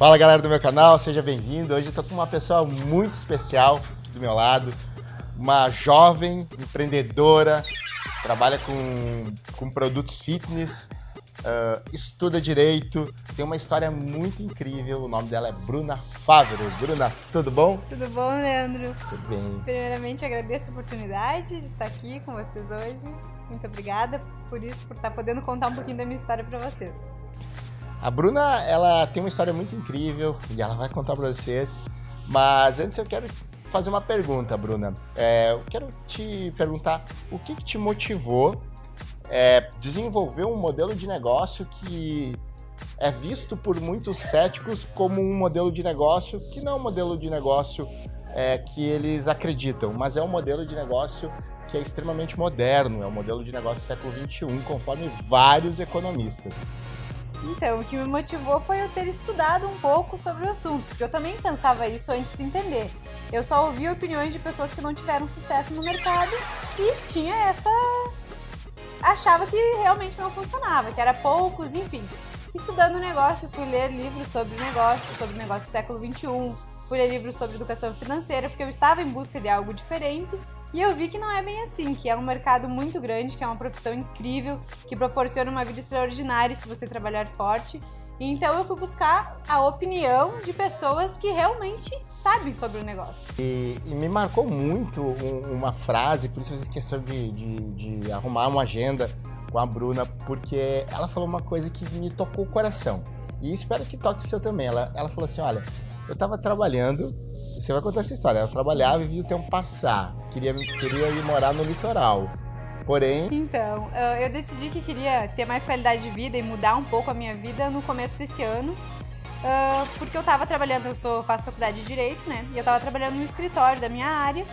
Fala galera do meu canal, seja bem-vindo. Hoje eu tô com uma pessoa muito especial do meu lado, uma jovem empreendedora, trabalha com, com produtos fitness, uh, estuda direito, tem uma história muito incrível. O nome dela é Bruna Fávero. Bruna, tudo bom? Tudo bom, Leandro? Tudo bem. Primeiramente, agradeço a oportunidade de estar aqui com vocês hoje. Muito obrigada por isso, por estar podendo contar um pouquinho da minha história para vocês. A Bruna, ela tem uma história muito incrível e ela vai contar para vocês. Mas antes eu quero fazer uma pergunta, Bruna. É, eu quero te perguntar o que, que te motivou é, desenvolver um modelo de negócio que é visto por muitos céticos como um modelo de negócio que não é um modelo de negócio é, que eles acreditam, mas é um modelo de negócio que é extremamente moderno, é um modelo de negócio do século XXI, conforme vários economistas. Então, o que me motivou foi eu ter estudado um pouco sobre o assunto, porque eu também pensava isso antes de entender. Eu só ouvia opiniões de pessoas que não tiveram sucesso no mercado e tinha essa. achava que realmente não funcionava, que era poucos, enfim. Estudando negócio, fui ler livros sobre negócio, sobre negócio do século XXI, fui ler livros sobre educação financeira, porque eu estava em busca de algo diferente e eu vi que não é bem assim, que é um mercado muito grande, que é uma profissão incrível, que proporciona uma vida extraordinária se você trabalhar forte. Então eu fui buscar a opinião de pessoas que realmente sabem sobre o negócio. E, e me marcou muito um, uma frase, por isso eu esqueci de, de, de arrumar uma agenda com a Bruna, porque ela falou uma coisa que me tocou o coração. E espero que toque o seu também. Ela, ela falou assim, olha, eu estava trabalhando você vai contar essa história. Ela trabalhava e via o tempo passar. Queria, queria ir morar no litoral. Porém. Então, eu decidi que queria ter mais qualidade de vida e mudar um pouco a minha vida no começo desse ano. porque eu estava trabalhando, eu sou, faço faculdade de Direito, né? E eu estava trabalhando no escritório da minha área.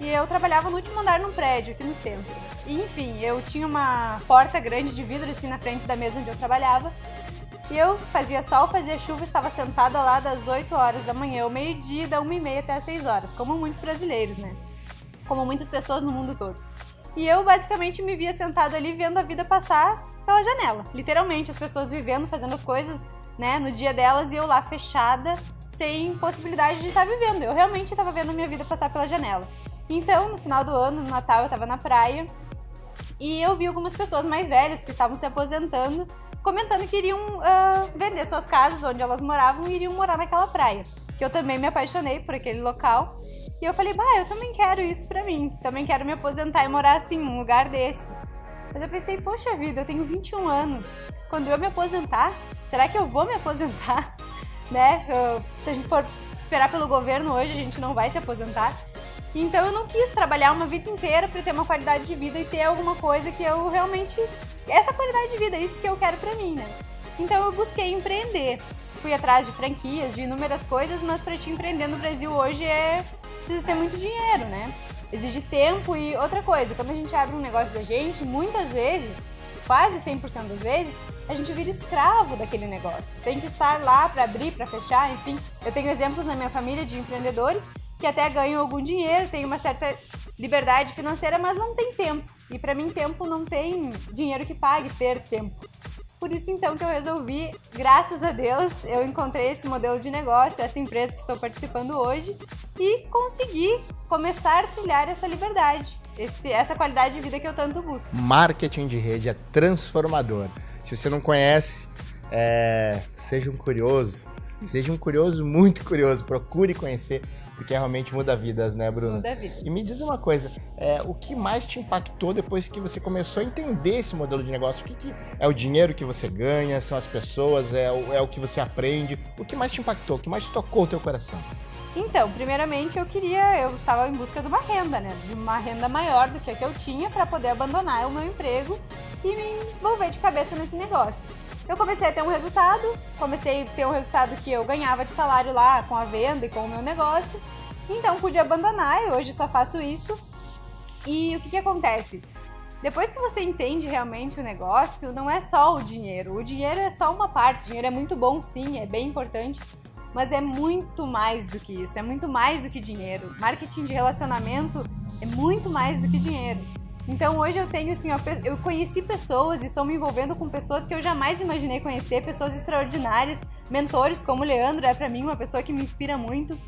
E eu trabalhava no último andar num prédio aqui no centro. E, enfim, eu tinha uma porta grande de vidro assim na frente da mesa onde eu trabalhava. E eu fazia sol, fazia chuva, estava sentada lá das 8 horas da manhã ao meio-dia, da 1 e meia até as 6 horas, como muitos brasileiros, né? Como muitas pessoas no mundo todo. E eu basicamente me via sentada ali vendo a vida passar pela janela. Literalmente, as pessoas vivendo, fazendo as coisas, né, no dia delas e eu lá fechada, sem possibilidade de estar vivendo. Eu realmente estava vendo a minha vida passar pela janela. Então, no final do ano, no Natal, eu estava na praia e eu vi algumas pessoas mais velhas que estavam se aposentando comentando que iriam uh, vender suas casas onde elas moravam e iriam morar naquela praia. Que eu também me apaixonei por aquele local. E eu falei, bah, eu também quero isso pra mim. Também quero me aposentar e morar assim, num lugar desse. Mas eu pensei, poxa vida, eu tenho 21 anos. Quando eu me aposentar, será que eu vou me aposentar? né? Eu, se a gente for esperar pelo governo hoje, a gente não vai se aposentar. Então eu não quis trabalhar uma vida inteira para ter uma qualidade de vida e ter alguma coisa que eu realmente essa qualidade de vida, é isso que eu quero para mim, né? Então eu busquei empreender. Fui atrás de franquias, de inúmeras coisas, mas para te empreender no Brasil hoje é precisa ter muito dinheiro, né? Exige tempo e outra coisa, quando a gente abre um negócio da gente, muitas vezes, quase 100% das vezes, a gente vira escravo daquele negócio. Tem que estar lá para abrir, para fechar, enfim. Eu tenho exemplos na minha família de empreendedores que até ganham algum dinheiro, tem uma certa liberdade financeira, mas não tem tempo. E para mim, tempo não tem dinheiro que pague ter tempo. Por isso, então, que eu resolvi, graças a Deus, eu encontrei esse modelo de negócio, essa empresa que estou participando hoje e consegui começar a trilhar essa liberdade, esse, essa qualidade de vida que eu tanto busco. Marketing de rede é transformador. Se você não conhece, é, seja um curioso, seja um curioso, muito curioso, procure conhecer porque realmente muda vidas, né, Bruno? Muda vidas. E me diz uma coisa, é, o que mais te impactou depois que você começou a entender esse modelo de negócio? O que, que é o dinheiro que você ganha, são as pessoas, é o, é o que você aprende? O que mais te impactou, o que mais tocou o teu coração? Então, primeiramente eu queria, eu estava em busca de uma renda, né? De uma renda maior do que a que eu tinha para poder abandonar o meu emprego e me envolver de cabeça nesse negócio. Eu comecei a ter um resultado, comecei a ter um resultado que eu ganhava de salário lá com a venda e com o meu negócio. Então pude abandonar e hoje só faço isso. E o que, que acontece? Depois que você entende realmente o negócio, não é só o dinheiro. O dinheiro é só uma parte. O dinheiro é muito bom, sim, é bem importante, mas é muito mais do que isso. É muito mais do que dinheiro. Marketing de relacionamento é muito mais do que dinheiro. Então hoje eu tenho assim, eu conheci pessoas, estou me envolvendo com pessoas que eu jamais imaginei conhecer, pessoas extraordinárias, mentores como o Leandro é para mim uma pessoa que me inspira muito.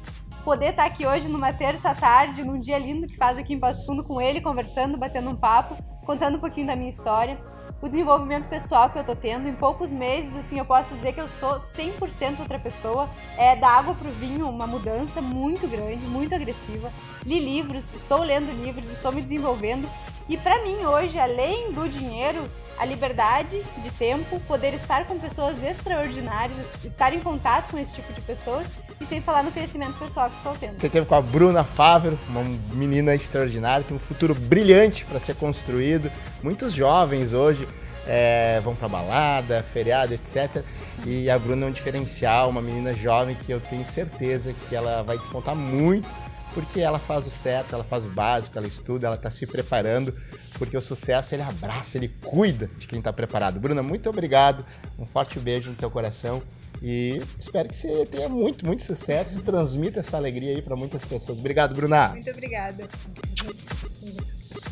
Poder estar aqui hoje numa terça tarde, num dia lindo que faz aqui em Passo Fundo com ele, conversando, batendo um papo, contando um pouquinho da minha história o desenvolvimento pessoal que eu tô tendo. Em poucos meses, assim, eu posso dizer que eu sou 100% outra pessoa. É da água pro vinho, uma mudança muito grande, muito agressiva. Li livros, estou lendo livros, estou me desenvolvendo. E para mim hoje, além do dinheiro, a liberdade de tempo, poder estar com pessoas extraordinárias, estar em contato com esse tipo de pessoas e sem falar no crescimento pessoal que estou tendo. Você teve com a Bruna Fávero, uma menina extraordinária, tem um futuro brilhante para ser construído. Muitos jovens hoje é, vão para balada, feriado, etc. E a Bruna é um diferencial, uma menina jovem que eu tenho certeza que ela vai despontar muito, porque ela faz o certo, ela faz o básico, ela estuda, ela está se preparando, porque o sucesso ele abraça, ele cuida de quem está preparado. Bruna, muito obrigado, um forte beijo no teu coração e espero que você tenha muito, muito sucesso e transmita essa alegria aí para muitas pessoas. Obrigado, Bruna. Muito obrigada.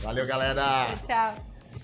Valeu, galera. Tchau.